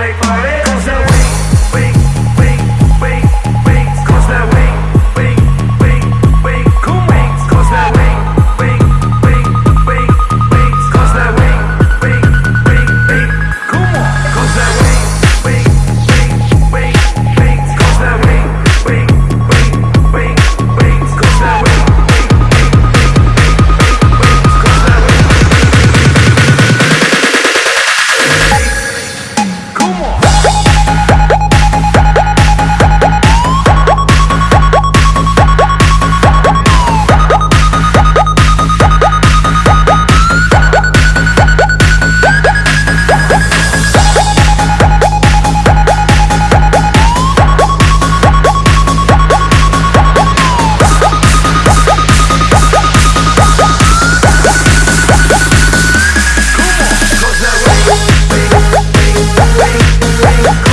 Party party. Woo!